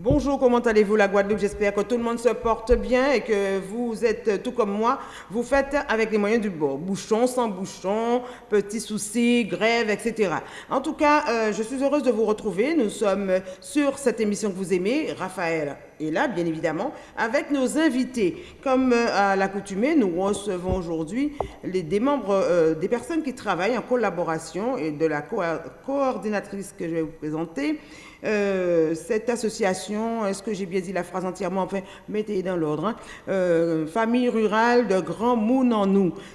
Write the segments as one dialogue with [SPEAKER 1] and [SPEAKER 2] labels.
[SPEAKER 1] Bonjour, comment allez-vous la Guadeloupe? J'espère que tout le monde se porte bien et que vous êtes tout comme moi. Vous faites avec les moyens du bord. Bouchon, sans bouchon, petits soucis, grève, etc. En tout cas, euh, je suis heureuse de vous retrouver. Nous sommes sur cette émission que vous aimez, Raphaël est là, bien évidemment, avec nos invités. Comme euh, à l'accoutumée, nous recevons aujourd'hui des membres, euh, des personnes qui travaillent en collaboration et de la coordinatrice que je vais vous présenter. Euh, cette association, est-ce que j'ai bien dit la phrase entièrement? Enfin, mettez dans l'ordre. Hein. Euh, famille rurale de Grand Moune en.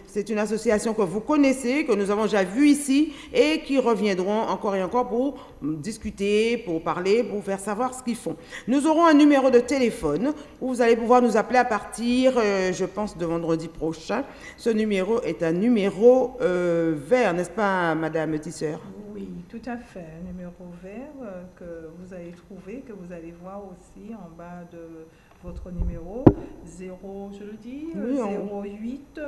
[SPEAKER 1] C'est une association que vous connaissez, que nous avons déjà vue ici et qui reviendront encore et encore pour discuter, pour parler, pour faire savoir ce qu'ils font. Nous aurons un numéro de téléphone où vous allez pouvoir nous appeler à partir, euh, je pense, de vendredi prochain. Ce numéro est un numéro vert, n'est-ce pas, Madame Tisseur
[SPEAKER 2] oui, tout à fait. Un numéro vert euh, que vous allez trouver, que vous allez voir aussi en bas de votre numéro 0, je le dis, 08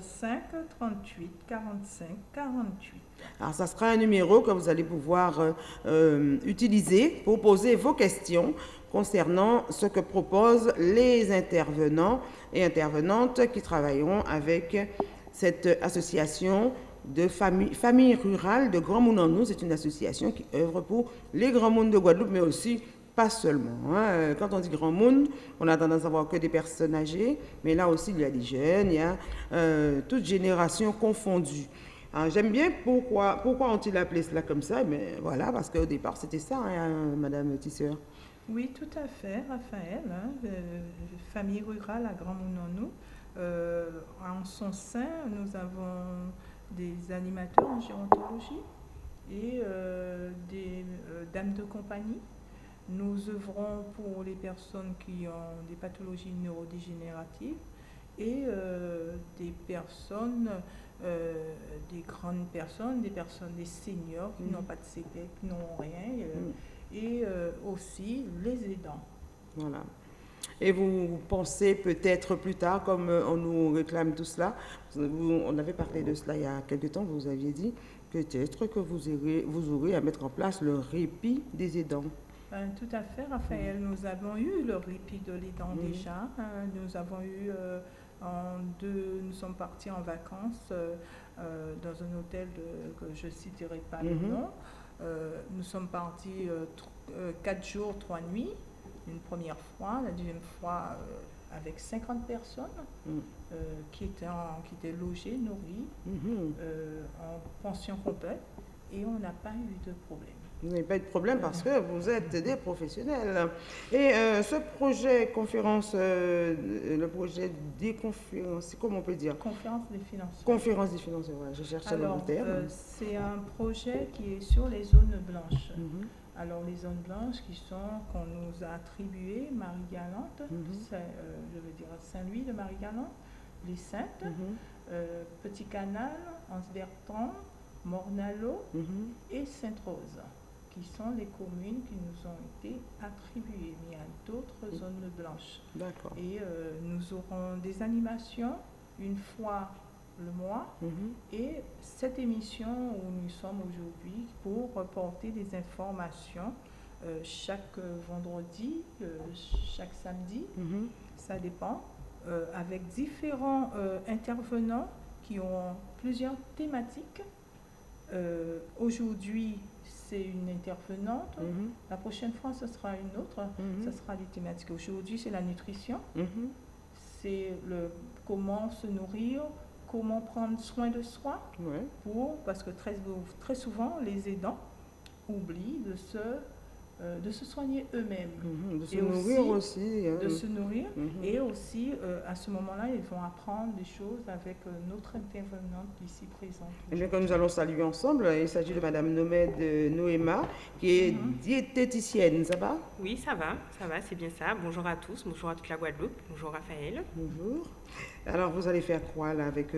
[SPEAKER 2] 05 38 45 48.
[SPEAKER 1] Alors, ça sera un numéro que vous allez pouvoir euh, euh, utiliser pour poser vos questions concernant ce que proposent les intervenants et intervenantes qui travailleront avec cette association de famille, famille rurale de Grand Monde en nous. C'est une association qui œuvre pour les grands mondes de Guadeloupe, mais aussi pas seulement. Hein. Quand on dit grand monde, on a tendance à voir que des personnes âgées, mais là aussi il y a des jeunes, il y a euh, toutes générations confondues. J'aime bien pourquoi, pourquoi ont-ils appelé cela comme ça, mais voilà, parce qu'au départ c'était ça, hein, Madame Tisseur.
[SPEAKER 2] Oui, tout à fait, Raphaël. Hein, euh, famille rurale à Grand nous. Euh, en son sein, nous avons des animateurs en gérontologie et euh, des euh, dames de compagnie. Nous œuvrons pour les personnes qui ont des pathologies neurodégénératives et euh, des personnes, des grandes personnes, des personnes, des seniors qui n'ont mm. pas de séquelles, qui n'ont rien, mm. et aussi les aidants.
[SPEAKER 1] Voilà. Et vous pensez peut-être plus tard, comme euh, on nous réclame tout cela, on avait parlé de cela il y a quelque temps, vous aviez dit peut-être que vous aurez, vous aurez à mettre en place le répit des aidants.
[SPEAKER 2] Ben, tout à fait, Raphaël. Nous avons eu le répit de l'aidant déjà. Hein. nous avons eu, euh, en deux, nous sommes partis en vacances euh, dans un hôtel que je ne citerai pas le mhm. nom. nous sommes partis quatre jours, trois nuits une première fois, la deuxième fois euh, avec 50 personnes mm. euh, qui, étaient qui étaient logées, nourries, mm-hmm. euh, en pension complète, et on n'a pas eu de problème.
[SPEAKER 1] Vous n'avez pas eu de problème parce que vous êtes des professionnels. Et ce projet conférence, le projet des conférences, comment on peut dire?
[SPEAKER 2] Conférence des finances.
[SPEAKER 1] Conférence des finances, je cherche le terme.
[SPEAKER 2] c'est un projet qui est sur les zones blanches. Mm-hmm. Alors les zones blanches qui sont qu'on nous a attribuées, Marie-Galante, mhm. euh, je veux dire Saint-Louis de Marie-Galante, les Saintes, mhm. euh, Petit Canal, Anse-Bertrand, Mornalo mhm. et Sainte-Rose, qui sont les communes qui nous ont été attribuées. Mais il y a d'autres zones blanches. D'accord. Et euh, nous aurons des animations une fois le mois. Mhm. Et cette émission où nous sommes aujourd'hui pour reporter des informations euh, chaque vendredi, euh, chaque samedi, mhm. ça dépend, euh, avec différents intervenants qui ont plusieurs thématiques. aujourd'hui, c'est une intervenante. Mhm. La prochaine fois, ce sera une autre. Ce sera des thématiques. Aujourd'hui, c'est la nutrition. C'est le comment se nourrir, comment prendre soin de soi, pour, parce que très, très souvent, les aidants oublient de se euh, de se soigner eux-mêmes.
[SPEAKER 1] Mhm, de se nourrir aussi.
[SPEAKER 2] Hein. De se nourrir. Et aussi, euh, à ce moment-là, ils vont apprendre des choses avec euh, notre intervenante ici présente.
[SPEAKER 1] Et eh bien, quand nous allons saluer ensemble, il s'agit de Madame Nomède Noéma, qui est mhm. diététicienne. Ça va?
[SPEAKER 3] Oui, ça va. Ça va, c'est bien ça. Bonjour à tous. Bonjour à toute la Guadeloupe. Bonjour Raphaël.
[SPEAKER 1] Bonjour. Alors, vous allez faire quoi là avec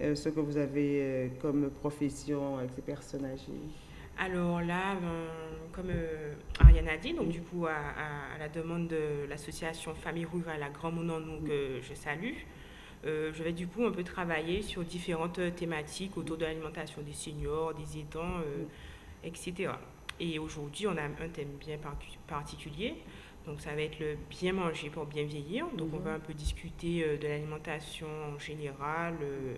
[SPEAKER 1] ce que vous avez comme profession avec ces personnes âgées?
[SPEAKER 3] Alors là, ben, comme euh, Ariane a dit, donc du coup, à, la demande de l'association Famille Rurale à Grand Monon, que je salue, euh, je vais du coup un peu travailler sur différentes thématiques autour de l'alimentation des seniors, des aidants, euh, etc. Et aujourd'hui, on a un thème bien particulier Donc ça va être le bien manger pour bien vieillir. Donc on
[SPEAKER 1] Mhm.
[SPEAKER 3] va un peu discuter euh, de l'alimentation en général, euh,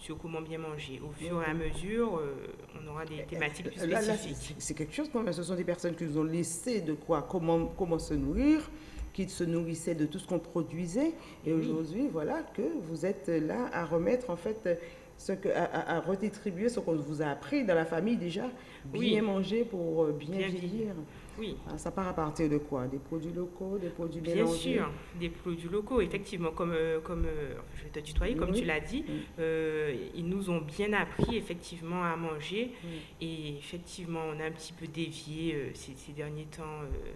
[SPEAKER 3] sur comment bien manger. Au fur et à mesure, euh, on aura des thématiques plus
[SPEAKER 1] Euh, là,
[SPEAKER 3] spécifiques.
[SPEAKER 1] c'est- quelque chose quand même. Ce sont des personnes qui nous ont laissé de quoi, comment, comment se nourrir, qui se nourrissaient de tout ce qu'on produisait. Et
[SPEAKER 3] Oui.
[SPEAKER 1] aujourd'hui, voilà que vous êtes là à remettre en fait ce que, à, redistribuer ce qu'on vous a appris dans la famille déjà. Bien
[SPEAKER 3] Oui.
[SPEAKER 1] manger pour euh, bien,
[SPEAKER 3] Bien
[SPEAKER 1] vieillir.
[SPEAKER 3] vieillir. Oui.
[SPEAKER 1] Ah, Ça part à partir de quoi? Des produits locaux, des produits
[SPEAKER 3] Bien
[SPEAKER 1] mélangés?
[SPEAKER 3] sûr, des produits locaux, effectivement, comme, euh, comme euh, je vais te tutoyer, comme
[SPEAKER 1] Oui.
[SPEAKER 3] tu l'as dit,
[SPEAKER 1] Oui.
[SPEAKER 3] euh, ils nous ont bien appris effectivement à manger et effectivement on a un petit peu dévié euh, ces, ces derniers temps euh,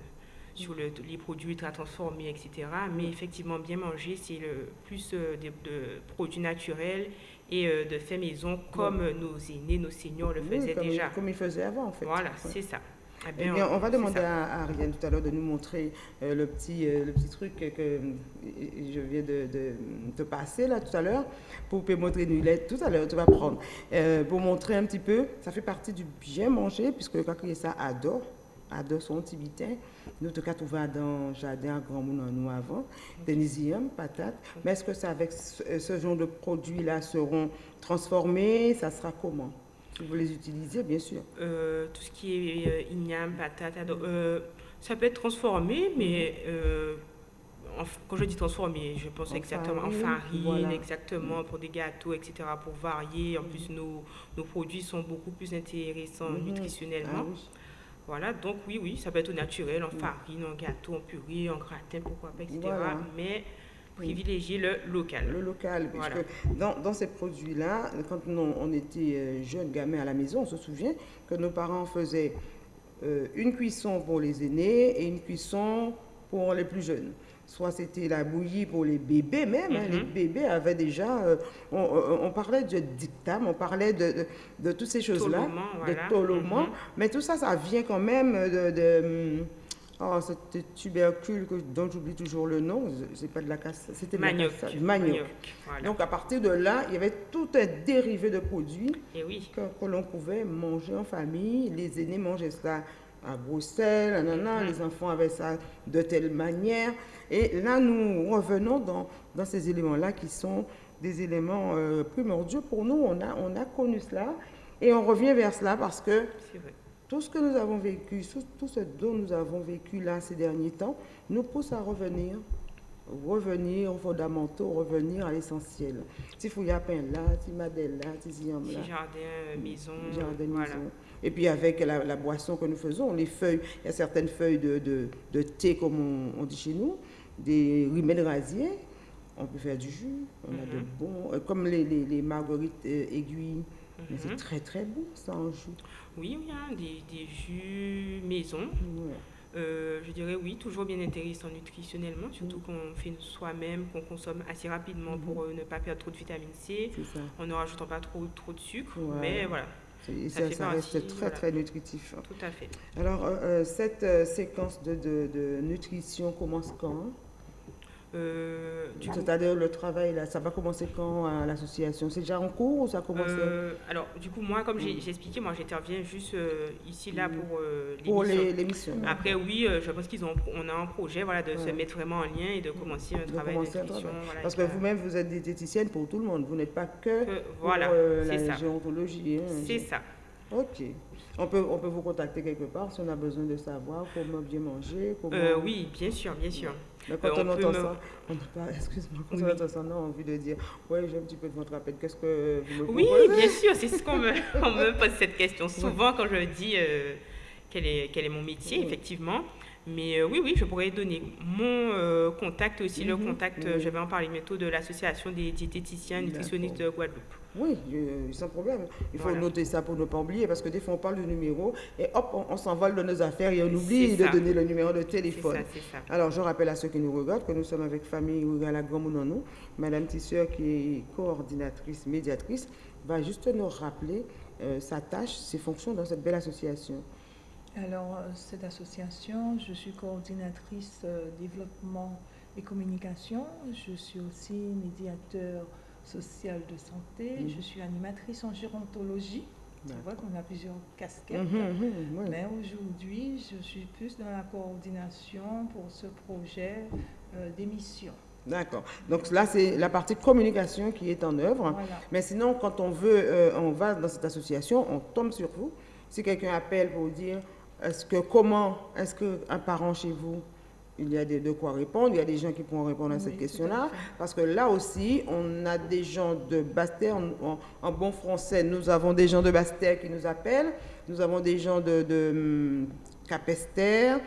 [SPEAKER 3] sur le- les produits ultra transformés, etc. Mais effectivement, bien manger, c'est le plus de, de produits naturels et euh, de faits maison comme nos aînés, nos seniors le
[SPEAKER 1] Oui,
[SPEAKER 3] faisaient
[SPEAKER 1] comme,
[SPEAKER 3] déjà.
[SPEAKER 1] comme ils faisaient avant en fait.
[SPEAKER 3] Voilà,
[SPEAKER 1] Ouais.
[SPEAKER 3] c'est ça. Eh
[SPEAKER 1] Eh
[SPEAKER 3] bien,
[SPEAKER 1] bien, on va demander à, à Ariane tout à l'heure de nous montrer euh, le, petit, euh, le petit truc que, que je viens de, te passer là tout à l'heure. Pour te montrer une lettre tout à l'heure, tu vas prendre. Euh, pour montrer un petit peu, ça fait partie du bien manger, puisque qui ça adore, adore son petit bitin. Nous, tout cas, trouvé dans le jardin à Grand Moulin, nous avant, des nisium, patates. Mais est-ce que ça, avec ce, ce genre de produits-là seront transformés? Ça sera comment? Vous les utilisez, bien sûr.
[SPEAKER 3] Euh, tout ce qui est euh, igname, patate, euh, ça peut être transformé, mais euh, en quand je dis transformé, je pense
[SPEAKER 1] En
[SPEAKER 3] exactement en
[SPEAKER 1] farine, voilà.
[SPEAKER 3] exactement pour des gâteaux, etc., pour varier. En plus, nos, nos produits sont beaucoup plus intéressants
[SPEAKER 1] Mhm.
[SPEAKER 3] nutritionnellement.
[SPEAKER 1] Ah oui.
[SPEAKER 3] Voilà, donc oui, oui, ça peut être au naturel, en farine, en gâteau, en purée, en gratin, pourquoi pas, etc.
[SPEAKER 1] Voilà.
[SPEAKER 3] Mais
[SPEAKER 1] Oui.
[SPEAKER 3] privilégier le local.
[SPEAKER 1] Le local, puisque
[SPEAKER 3] Voilà.
[SPEAKER 1] dans, dans ces produits-là, quand nous, on était euh, jeunes gamins à la maison, on se souvient que nos parents faisaient euh, une cuisson pour les aînés et une cuisson pour les plus jeunes. Soit c'était la bouillie pour les bébés même, hein,
[SPEAKER 3] Mhm.
[SPEAKER 1] les bébés avaient déjà, euh, on, parlait de dictame, on parlait de, de, de toutes ces choses-là, de
[SPEAKER 3] voilà.
[SPEAKER 1] toloment,
[SPEAKER 3] Mhm.
[SPEAKER 1] mais tout ça, ça vient quand même de... de, hum, Oh, cette tubercule que- dont j'oublie toujours le nom, c'est pas de la casse, c'était la
[SPEAKER 3] Manioc.
[SPEAKER 1] cassade, manioc.
[SPEAKER 3] Voilà.
[SPEAKER 1] Donc à partir de là, il y avait tout un dérivé de produits
[SPEAKER 3] Et oui.
[SPEAKER 1] que, que l'on pouvait manger en famille. Les aînés mangeaient ça à Bruxelles, nanana,
[SPEAKER 3] Mhm.
[SPEAKER 1] les enfants avaient ça de telle manière. Et là, nous revenons dans, dans ces éléments-là qui sont des éléments euh, primordiaux pour nous. On a, on a connu cela et on revient vers cela parce que
[SPEAKER 3] C'est vrai.
[SPEAKER 1] Tout ce que nous avons vécu, tout, ce dont nous avons vécu là ces derniers temps, nous pousse à revenir, revenir aux fondamentaux, revenir à l'essentiel. Si Fouillapin là, si Madel là, si là,
[SPEAKER 3] jardin, euh, maison.
[SPEAKER 1] jardin
[SPEAKER 3] voilà.
[SPEAKER 1] maison. Et puis avec la, la boisson que nous faisons, les feuilles, il y a certaines feuilles de, de, de thé, comme on, on dit chez nous, des rimets de rasier, on peut faire du jus, on a de
[SPEAKER 3] Mhm.
[SPEAKER 1] bons, euh, comme les, les, les marguerites euh, aiguilles, mais c'est
[SPEAKER 3] Mhm.
[SPEAKER 1] très très bon ça en jus.
[SPEAKER 3] Oui, oui, hein, des, des jus maison.
[SPEAKER 1] Ouais.
[SPEAKER 3] Euh, je dirais oui, toujours bien intéressant nutritionnellement, surtout qu'on fait soi-même, qu'on consomme assez rapidement pour euh, ne pas perdre trop de vitamine C, en ne rajoutant pas trop, trop de sucre.
[SPEAKER 1] Ouais.
[SPEAKER 3] Mais voilà, Ça partie,
[SPEAKER 1] reste très
[SPEAKER 3] voilà.
[SPEAKER 1] très nutritif.
[SPEAKER 3] tout à fait.
[SPEAKER 1] Alors, euh, cette séquence de, de- de nutrition commence quand?
[SPEAKER 3] Euh, du
[SPEAKER 1] C'est-à-dire le travail, là, ça va commencer quand à l'association? C'est déjà en cours ou ça commence
[SPEAKER 3] euh, alors, du coup, moi, comme j'ai j'ai expliqué, moi j'interviens juste euh, ici, là,
[SPEAKER 1] Mhm.
[SPEAKER 3] pour euh,
[SPEAKER 1] pour
[SPEAKER 3] l'émission.
[SPEAKER 1] les- l'émission
[SPEAKER 3] Après, oui, je pense qu'ils ont, on a un projet voilà, de se mettre vraiment en lien et de commencer un
[SPEAKER 1] De
[SPEAKER 3] travail voilà,
[SPEAKER 1] Parce que vous-même, vous êtes diététicienne pour tout le monde. Vous n'êtes pas que
[SPEAKER 3] que-
[SPEAKER 1] pour
[SPEAKER 3] voilà,
[SPEAKER 1] la
[SPEAKER 3] ça.
[SPEAKER 1] géontologie. hein.
[SPEAKER 3] C'est ça.
[SPEAKER 1] Ok. On peut, on peut vous contacter quelque part si on a besoin de savoir comment bien manger. Comment...
[SPEAKER 3] Oui, bien sûr, bien sûr.
[SPEAKER 1] Mais quand on,
[SPEAKER 3] on
[SPEAKER 1] entend ça, on n'a pas, excuse-moi, quand
[SPEAKER 3] Oui,
[SPEAKER 1] on
[SPEAKER 3] oui.
[SPEAKER 1] entend ça, on a envie de dire, ouais, j'ai un petit peu de votre appel, qu'est-ce que vous me
[SPEAKER 3] Oui,
[SPEAKER 1] proposez
[SPEAKER 3] bien sûr, c'est ce qu'on me, on me pose cette question souvent quand je dis euh, quel, est, quel est mon métier,
[SPEAKER 1] Oui.
[SPEAKER 3] effectivement. Mais euh, oui, oui, je pourrais donner mon euh, contact aussi, le
[SPEAKER 1] Mhm,
[SPEAKER 3] contact,
[SPEAKER 1] oui.
[SPEAKER 3] euh, je vais en parler bientôt, de l'association des diététiciens nutritionnistes de Guadeloupe.
[SPEAKER 1] Oui, euh, sans problème. Il faut
[SPEAKER 3] Voilà.
[SPEAKER 1] noter ça pour ne pas oublier, parce que des fois on parle du numéro et hop, on, on s'envole de nos affaires et on oublie de
[SPEAKER 3] ça.
[SPEAKER 1] donner le numéro de téléphone.
[SPEAKER 3] ça, c'est ça.
[SPEAKER 1] Alors, je rappelle à ceux qui nous regardent que nous sommes avec Famille Rurale à Grand Mononou. Madame Tisseur, qui est coordinatrice, médiatrice, va juste nous rappeler sa tâche, ses fonctions dans cette belle association.
[SPEAKER 2] Alors, euh, cette association, je suis coordinatrice euh, développement et communication. Je suis aussi médiateur social de santé.
[SPEAKER 1] Mhm.
[SPEAKER 2] Je suis animatrice en gérontologie. C'est vrai qu'on a plusieurs casquettes.
[SPEAKER 1] Mhm, mhm, oui.
[SPEAKER 2] Mais aujourd'hui, je suis plus dans la coordination pour ce projet euh, d'émission.
[SPEAKER 1] D'accord. Donc là, c'est la partie communication qui est en œuvre.
[SPEAKER 2] Voilà.
[SPEAKER 1] Mais sinon, quand on veut, euh, on va dans cette association, on tombe sur vous. Si quelqu'un appelle pour dire, est-ce que comment, est-ce qu'un parent chez vous, il y a de, de quoi répondre, il y a des gens qui pourront répondre à cette question-là? Parce que là aussi, on a des gens de Basse-Terre, en, bon français, nous avons des gens de Basse-Terre qui nous appellent, nous avons des gens de, de hum, Capesterre,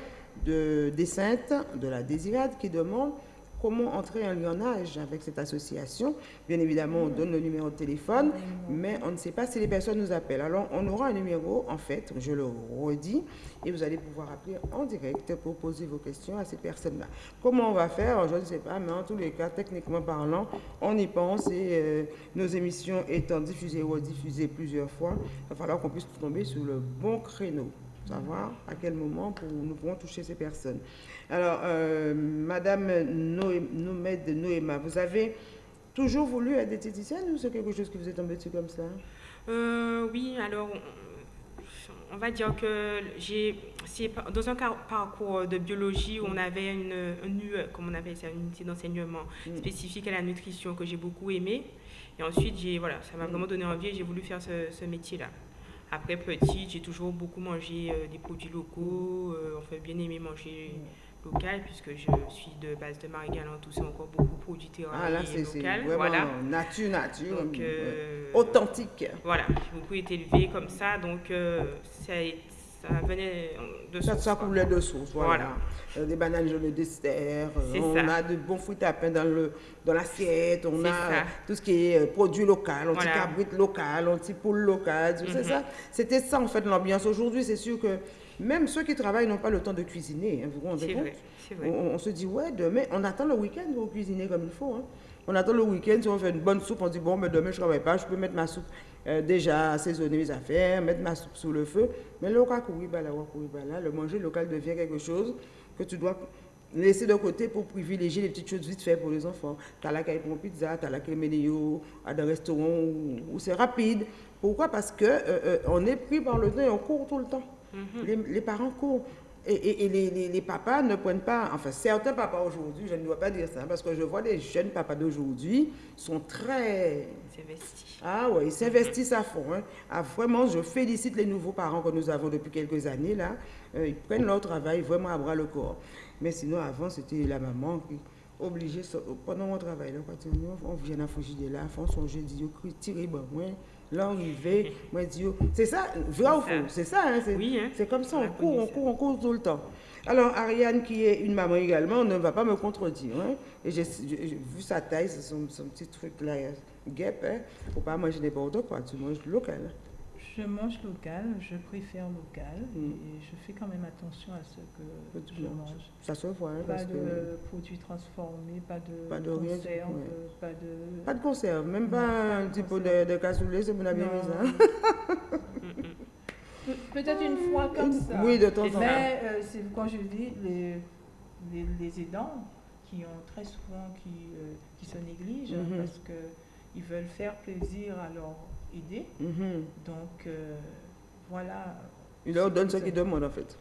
[SPEAKER 1] de des Saintes, de la Désirade qui demandent comment entrer en lionnage avec cette association. Bien évidemment, on donne le numéro de téléphone, mais on ne sait pas si les personnes nous appellent. Alors, on aura un numéro, en fait, je le redis, et vous allez pouvoir appeler en direct pour poser vos questions à ces personnes-là. Comment on va faire Je ne sais pas, mais en tous les cas, techniquement parlant, on y pense et euh, nos émissions étant diffusées ou rediffusées plusieurs fois, il va falloir qu'on puisse tomber sur le bon créneau savoir à quel moment pour, nous pourrons toucher ces personnes. Alors, euh, Madame Noé- Nomed Noéma, vous avez toujours voulu être diététicienne ou c'est quelque chose qui vous est tombé dessus comme ça?
[SPEAKER 3] Euh, oui, alors on- va dire que j'ai c'est dans un parcours de biologie où on avait une, une UE, comme on appelle ça, une unité d'enseignement
[SPEAKER 1] Mm.
[SPEAKER 3] spécifique à la nutrition que j'ai beaucoup aimé. Et ensuite, j'ai voilà, ça m'a
[SPEAKER 1] Mm.
[SPEAKER 3] vraiment donné envie et j'ai voulu faire ce, ce métier-là. Après petite, j'ai toujours beaucoup mangé euh, des produits locaux. euh, enfin, bien aimé manger local puisque je suis de base de Marie-Galante, où c'est encore beaucoup produits terroirs
[SPEAKER 1] Ah là,
[SPEAKER 3] et local. Voilà.
[SPEAKER 1] nature, nature,
[SPEAKER 3] Donc, euh,
[SPEAKER 1] authentique.
[SPEAKER 3] voilà, j'ai beaucoup été élevée comme ça, donc euh, ça, ça venait de
[SPEAKER 1] Ça,
[SPEAKER 3] source,
[SPEAKER 1] ça coulait de source, voilà.
[SPEAKER 3] Voilà.
[SPEAKER 1] Euh, des bananes jaunes d'Esther, euh,
[SPEAKER 3] C'est
[SPEAKER 1] on
[SPEAKER 3] ça.
[SPEAKER 1] a de bons fruits à pain dans le dans l'assiette, on a
[SPEAKER 3] ça.
[SPEAKER 1] euh, tout ce qui est euh, produit local,
[SPEAKER 3] Voilà.
[SPEAKER 1] anti-cabrite local, anti-poule local, tout c'est
[SPEAKER 3] Mhm.
[SPEAKER 1] ça. C'était ça en fait l'ambiance. Aujourd'hui, c'est sûr que même ceux qui travaillent n'ont pas le temps de cuisiner, hein, vous vous rendez
[SPEAKER 3] C'est
[SPEAKER 1] compte?
[SPEAKER 3] vrai,
[SPEAKER 1] on, on se dit, ouais, demain, on attend le week-end pour cuisiner comme il faut. hein. On attend le week-end, si on fait une bonne soupe, on dit, bon, mais demain, je ne travaille pas, je peux mettre ma soupe euh, déjà assaisonner mes affaires, mettre ma soupe sous le feu. Mais le bah, bah, le manger local devient quelque chose que tu dois laisser de côté pour privilégier les petites choses vite fait pour les enfants. Tu as la caille pour une pizza, tu as la créménéo à des restaurants où, où c'est rapide. Pourquoi? Parce que euh, euh, on est pris par le temps et on court tout le temps.
[SPEAKER 3] Mhm.
[SPEAKER 1] Les, les parents courent. Et, et- et les, les- les papas ne prennent pas, enfin certains papas aujourd'hui, je ne dois pas dire ça, parce que je vois des jeunes papas d'aujourd'hui sont très...
[SPEAKER 3] C'est investi.
[SPEAKER 1] Ah ouais, ils s'investissent à fond. hein. Ah, vraiment, je félicite les nouveaux parents que nous avons depuis quelques années là. Euh, ils prennent leur travail vraiment à bras le corps. Mais sinon, avant, c'était la maman qui obligée, pendant mon travail, là, quand on vient à fouiller de là, on songe, dit, yo, tirer, bon, arrivé, moi, yo, c'est ça, vrai ou
[SPEAKER 3] C'est
[SPEAKER 1] faux?
[SPEAKER 3] ça.
[SPEAKER 1] C'est ça, hein, c'est
[SPEAKER 3] Oui, hein.
[SPEAKER 1] c'est comme ça,
[SPEAKER 3] On
[SPEAKER 1] court, on court, on court tout le temps. Alors, Ariane, qui est une maman également, ne va pas me contredire. hein. Et j'ai vu sa taille, son, son petit truc là, guêpe, hein. Faut pas manger n'importe quoi, tu manges local.
[SPEAKER 2] Je mange local, je préfère local
[SPEAKER 1] Mm.
[SPEAKER 2] et je fais quand même attention à ce que je mange.
[SPEAKER 1] Ça se voit, hein,
[SPEAKER 2] Pas
[SPEAKER 1] parce
[SPEAKER 2] de
[SPEAKER 1] que...
[SPEAKER 2] produits transformés, pas de,
[SPEAKER 1] Pas de rien du-
[SPEAKER 2] conserve,
[SPEAKER 1] ouais.
[SPEAKER 2] pas de...
[SPEAKER 1] Pas de conserve, même pas
[SPEAKER 2] Non, pas
[SPEAKER 1] un petit peu de, de cassoulet, c'est mon bien
[SPEAKER 2] Non.
[SPEAKER 1] mis.
[SPEAKER 2] Pe- Peut-être une fois comme ça.
[SPEAKER 1] Oui, de temps en temps.
[SPEAKER 2] Mais euh, c'est quand je dis les, les, les aidants qui ont très souvent qui, euh, qui se négligent
[SPEAKER 1] Mhm.
[SPEAKER 2] parce qu'ils veulent faire plaisir à leur aider.
[SPEAKER 1] Mhm.
[SPEAKER 2] Donc euh, voilà.
[SPEAKER 1] Il leur donne ce qu'ils demandent en fait.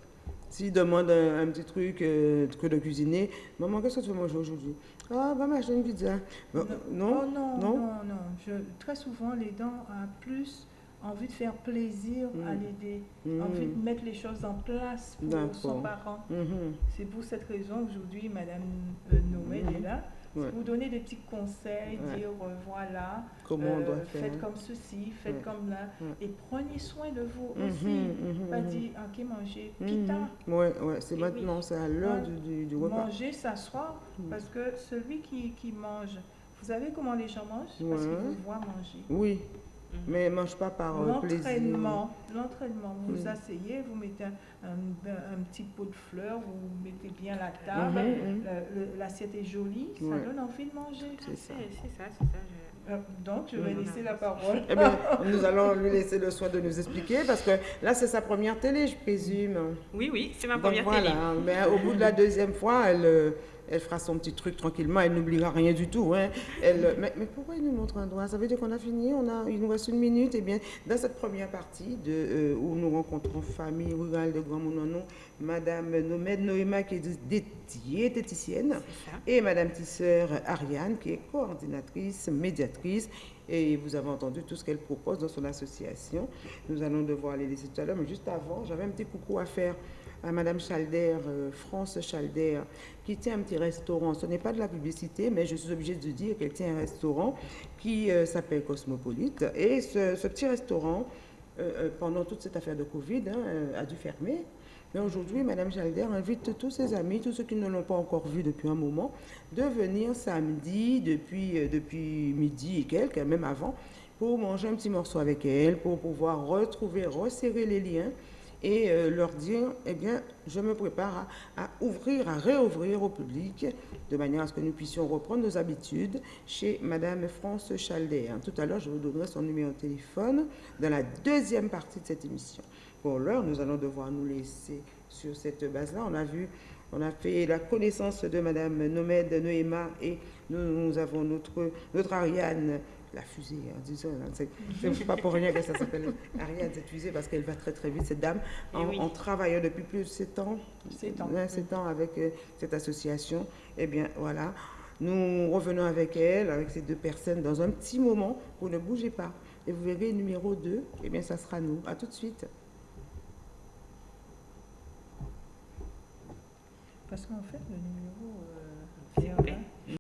[SPEAKER 1] S'ils demandent un, un petit truc euh, que de cuisiner, maman, qu'est-ce que tu veux manger aujourd'hui? Ah, va m'acheter une pizza. Bah, non,
[SPEAKER 2] Oh non,
[SPEAKER 1] non?
[SPEAKER 2] non, non. Je, très souvent, l'aidant a plus envie de faire plaisir à
[SPEAKER 1] Mhm.
[SPEAKER 2] l'aider,
[SPEAKER 1] Mhm.
[SPEAKER 2] envie de mettre les choses en place pour son parent.
[SPEAKER 1] Mhm.
[SPEAKER 2] C'est pour cette raison aujourd'hui, Madame euh, Noël
[SPEAKER 1] Mhm.
[SPEAKER 2] est là.
[SPEAKER 1] Ouais.
[SPEAKER 2] Pour donner des petits conseils,
[SPEAKER 1] Ouais.
[SPEAKER 2] dire euh, voilà,
[SPEAKER 1] Comment on
[SPEAKER 2] euh,
[SPEAKER 1] doit faire
[SPEAKER 2] faites comme ceci, faites
[SPEAKER 1] Ouais.
[SPEAKER 2] comme là, et prenez soin de vous
[SPEAKER 1] Mhm,
[SPEAKER 2] aussi.
[SPEAKER 1] mhm,
[SPEAKER 2] Pas
[SPEAKER 1] mhm.
[SPEAKER 2] dire, ok, manger,
[SPEAKER 1] Mhm.
[SPEAKER 2] pita,
[SPEAKER 1] Ouais, ouais, c'est maintenant, c'est à l'heure du, du, du repas.
[SPEAKER 2] manger, s'asseoir, parce que celui qui, qui mange, vous savez comment les gens mangent? Parce qu'ils vous voient manger.
[SPEAKER 1] Oui. Mais mange pas par euh, plaisir.
[SPEAKER 2] L'entraînement, l'entraînement, vous vous
[SPEAKER 1] Mm.
[SPEAKER 2] asseyez, vous mettez un, un- un petit pot de fleurs, vous mettez bien la table,
[SPEAKER 1] Mhm, mhm.
[SPEAKER 2] l'assiette est jolie, ça
[SPEAKER 1] Ouais.
[SPEAKER 2] donne envie de manger.
[SPEAKER 1] C'est ça.
[SPEAKER 3] C'est ça, c'est ça. je-
[SPEAKER 2] Euh, Donc, je vais
[SPEAKER 1] Mhm.
[SPEAKER 2] laisser la parole.
[SPEAKER 1] Eh bien, nous allons lui laisser le soin de nous expliquer parce que là, c'est sa première télé, je présume.
[SPEAKER 3] Oui, oui, c'est ma
[SPEAKER 1] Donc
[SPEAKER 3] première
[SPEAKER 1] voilà,
[SPEAKER 3] télé.
[SPEAKER 1] mais au bout de la deuxième fois, elle, euh, elle fera son petit truc tranquillement, elle n'oubliera rien du tout. Hein. Elle, mais, mais, pourquoi il nous montre un doigt? Ça veut dire qu'on a fini, on a, il nous reste une minute. Et eh bien, dans cette première partie de, euh, où nous rencontrons famille rurale de Grand Mononon, Madame Nomède Noéma qui est diététicienne et Madame Tisseur Ariane qui est coordinatrice, médiatrice et vous avez entendu tout ce qu'elle propose dans son association. Nous allons devoir les laisser tout à l'heure, mais juste avant, j'avais un petit coucou à faire à Madame Chalder, euh, France Chalder, qui tient un petit restaurant. Ce n'est pas de la publicité, mais je suis obligée de dire qu'elle tient un restaurant qui euh, s'appelle Cosmopolite. Et ce, petit restaurant, euh, pendant toute cette affaire de Covid, hein, a dû fermer. Mais aujourd'hui, Madame Chalder invite tous ses amis, tous ceux qui ne l'ont pas encore vu depuis un moment, de venir samedi, depuis, depuis midi et quelques, même avant, pour manger un petit morceau avec elle, pour pouvoir retrouver, resserrer les liens et euh, leur dire, eh bien, je me prépare à, ouvrir, à réouvrir au public, de manière à ce que nous puissions reprendre nos habitudes chez Madame France Chalder. Tout à l'heure, je vous donnerai son numéro de téléphone dans la deuxième partie de cette émission. Pour l'heure, nous allons devoir nous laisser sur cette base-là. On a vu, on a fait la connaissance de Madame Nomède Noéma et nous, nous avons notre, notre Ariane la fusée, hein, disons, c'est pas pour rien que ça s'appelle Ariane, cette fusée, parce qu'elle va très très vite, cette dame, eh en, travaillant depuis plus de 7 ans, 7 ans, ans avec euh, cette association, eh bien voilà, nous revenons avec elle, avec ces deux personnes, dans un petit moment, vous ne bougez pas, et vous verrez numéro 2, eh bien ça sera nous, à tout de suite.
[SPEAKER 2] Parce qu'en fait, le numéro... Euh,